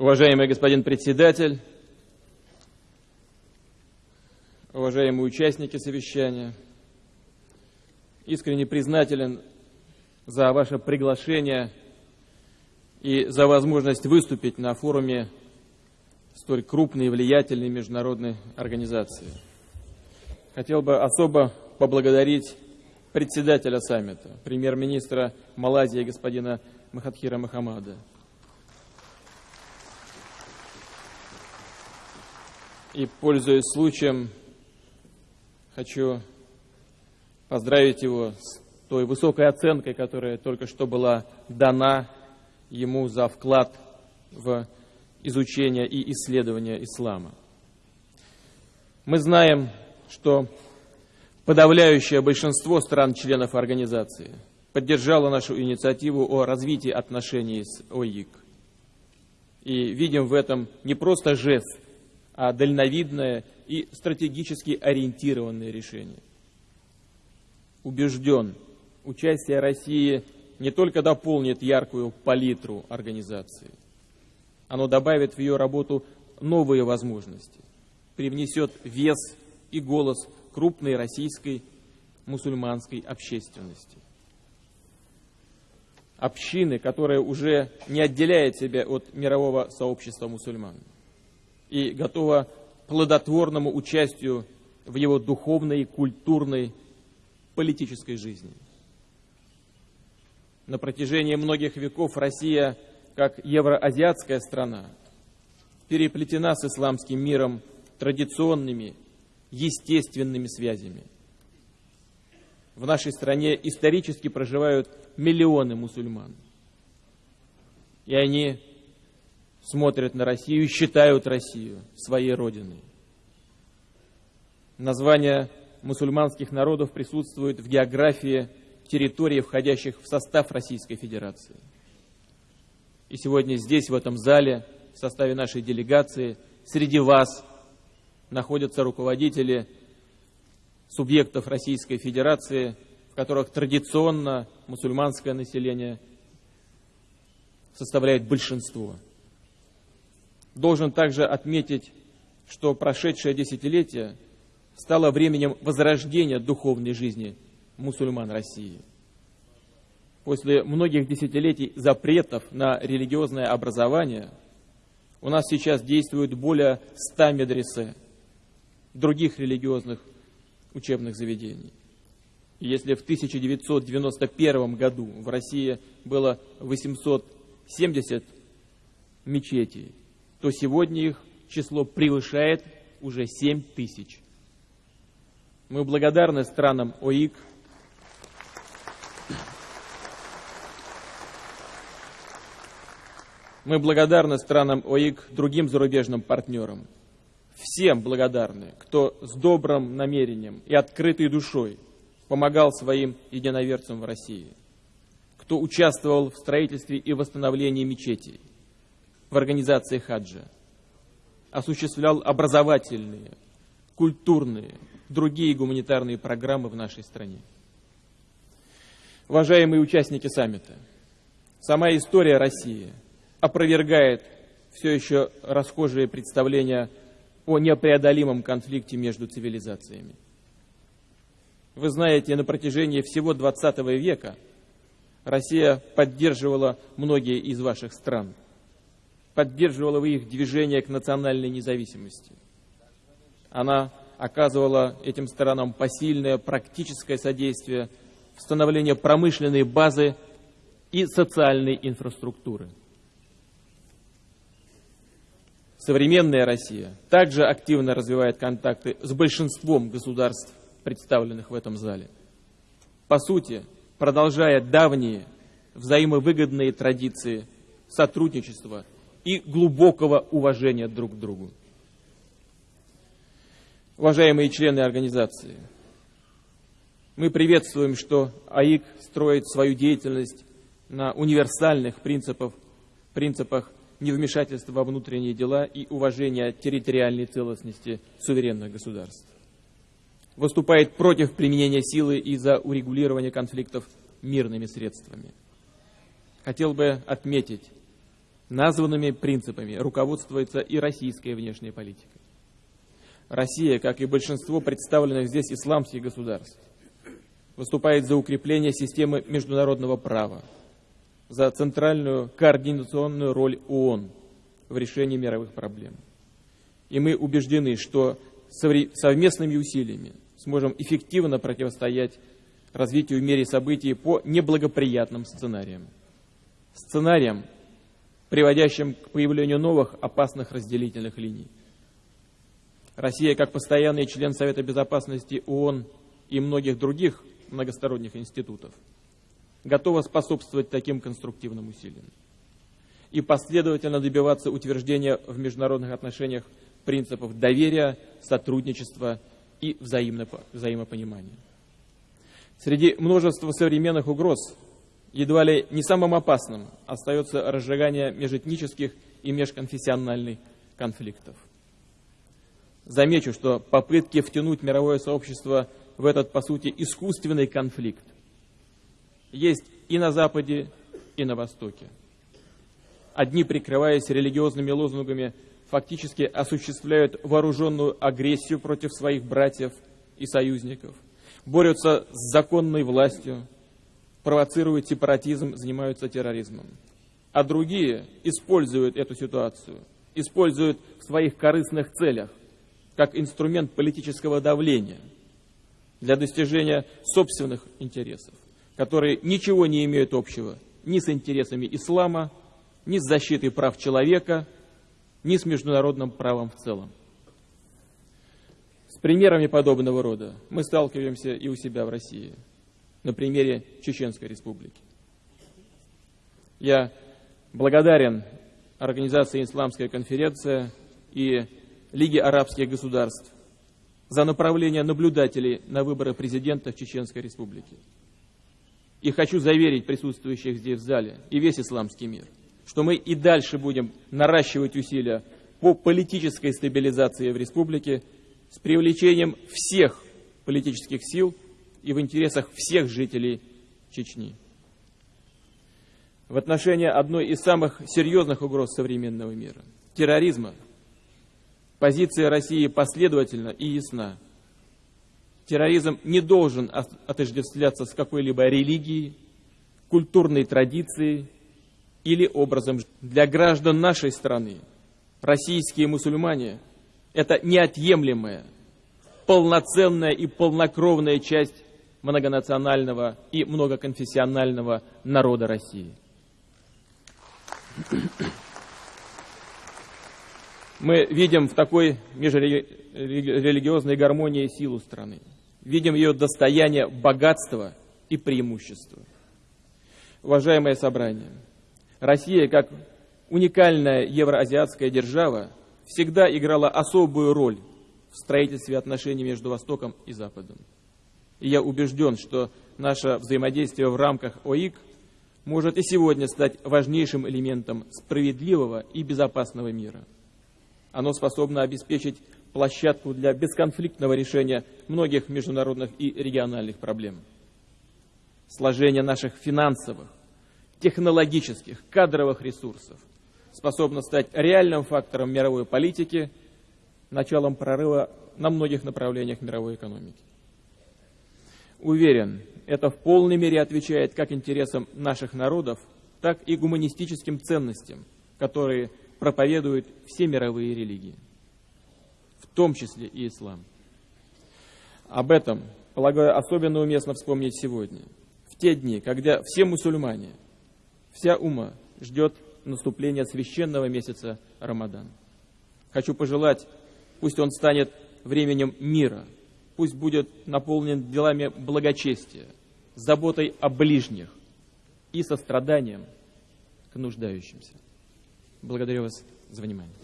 Уважаемый господин председатель, уважаемые участники совещания, искренне признателен за ваше приглашение и за возможность выступить на форуме столь крупной и влиятельной международной организации. Хотел бы особо поблагодарить председателя саммита, премьер-министра Малайзии господина Махатхира Махамада, И, пользуясь случаем, хочу поздравить его с той высокой оценкой, которая только что была дана ему за вклад в изучение и исследование ислама. Мы знаем, что подавляющее большинство стран-членов организации поддержало нашу инициативу о развитии отношений с ОИК. И видим в этом не просто жест дальновидное и стратегически ориентированное решение. Убежден, участие России не только дополнит яркую палитру организации, оно добавит в ее работу новые возможности, привнесет вес и голос крупной российской мусульманской общественности. Общины, которая уже не отделяет себя от мирового сообщества мусульман и готова плодотворному участию в его духовной, культурной, политической жизни. На протяжении многих веков Россия, как евроазиатская страна, переплетена с исламским миром традиционными, естественными связями. В нашей стране исторически проживают миллионы мусульман. И они смотрят на Россию и считают Россию своей родиной. Названия мусульманских народов присутствуют в географии территорий, входящих в состав Российской Федерации. И сегодня здесь, в этом зале, в составе нашей делегации, среди вас находятся руководители субъектов Российской Федерации, в которых традиционно мусульманское население составляет большинство – Должен также отметить, что прошедшее десятилетие стало временем возрождения духовной жизни мусульман России. После многих десятилетий запретов на религиозное образование у нас сейчас действует более 100 медресе, других религиозных учебных заведений. Если в 1991 году в России было 870 мечетей, то сегодня их число превышает уже 7 тысяч. Мы благодарны странам ОИК Мы благодарны странам ОИК, другим зарубежным партнерам. Всем благодарны, кто с добрым намерением и открытой душой помогал своим единоверцам в России, кто участвовал в строительстве и восстановлении мечетей, в организации хаджа, осуществлял образовательные, культурные, другие гуманитарные программы в нашей стране. Уважаемые участники саммита, сама история России опровергает все еще расхожие представления о непреодолимом конфликте между цивилизациями. Вы знаете, на протяжении всего 20 века Россия поддерживала многие из ваших стран – поддерживала их движение к национальной независимости. Она оказывала этим сторонам посильное практическое содействие в становлении промышленной базы и социальной инфраструктуры. Современная Россия также активно развивает контакты с большинством государств, представленных в этом зале. По сути, продолжая давние взаимовыгодные традиции сотрудничества и глубокого уважения друг к другу. Уважаемые члены организации, мы приветствуем, что АИК строит свою деятельность на универсальных принципах, принципах невмешательства во внутренние дела и уважения территориальной целостности суверенных государств. Выступает против применения силы и за урегулирование конфликтов мирными средствами. Хотел бы отметить, Названными принципами руководствуется и российская внешняя политика. Россия, как и большинство представленных здесь исламских государств, выступает за укрепление системы международного права, за центральную координационную роль ООН в решении мировых проблем. И мы убеждены, что совместными усилиями сможем эффективно противостоять развитию в мире событий по неблагоприятным сценариям. Сценариям, приводящим к появлению новых опасных разделительных линий. Россия, как постоянный член Совета Безопасности ООН и многих других многосторонних институтов, готова способствовать таким конструктивным усилиям и последовательно добиваться утверждения в международных отношениях принципов доверия, сотрудничества и взаимопонимания. Среди множества современных угроз едва ли не самым опасным остается разжигание межэтнических и межконфессиональных конфликтов. Замечу, что попытки втянуть мировое сообщество в этот, по сути, искусственный конфликт есть и на Западе, и на Востоке. Одни, прикрываясь религиозными лозунгами, фактически осуществляют вооруженную агрессию против своих братьев и союзников, борются с законной властью, провоцируют сепаратизм, занимаются терроризмом. А другие используют эту ситуацию, используют в своих корыстных целях, как инструмент политического давления для достижения собственных интересов, которые ничего не имеют общего ни с интересами ислама, ни с защитой прав человека, ни с международным правом в целом. С примерами подобного рода мы сталкиваемся и у себя в России – на примере Чеченской Республики. Я благодарен Организации «Исламская конференция» и Лиге арабских государств за направление наблюдателей на выборы президента в Чеченской Республике. И хочу заверить присутствующих здесь в зале и весь исламский мир, что мы и дальше будем наращивать усилия по политической стабилизации в республике с привлечением всех политических сил и в интересах всех жителей Чечни. В отношении одной из самых серьезных угроз современного мира – терроризма – позиция России последовательна и ясна. Терроризм не должен отождествляться с какой-либо религией, культурной традицией или образом. Для граждан нашей страны российские мусульмане – это неотъемлемая, полноценная и полнокровная часть многонационального и многоконфессионального народа России. Мы видим в такой межрелигиозной гармонии силу страны. Видим ее достояние, богатство и преимущество. Уважаемое собрание, Россия, как уникальная евроазиатская держава, всегда играла особую роль в строительстве отношений между Востоком и Западом. И я убежден, что наше взаимодействие в рамках ОИК может и сегодня стать важнейшим элементом справедливого и безопасного мира. Оно способно обеспечить площадку для бесконфликтного решения многих международных и региональных проблем. Сложение наших финансовых, технологических, кадровых ресурсов способно стать реальным фактором мировой политики, началом прорыва на многих направлениях мировой экономики. Уверен, это в полной мере отвечает как интересам наших народов, так и гуманистическим ценностям, которые проповедуют все мировые религии, в том числе и ислам. Об этом, полагаю, особенно уместно вспомнить сегодня, в те дни, когда все мусульмане, вся ума ждет наступления священного месяца Рамадан. Хочу пожелать, пусть он станет временем мира – пусть будет наполнен делами благочестия, заботой о ближних и состраданием к нуждающимся. Благодарю вас за внимание.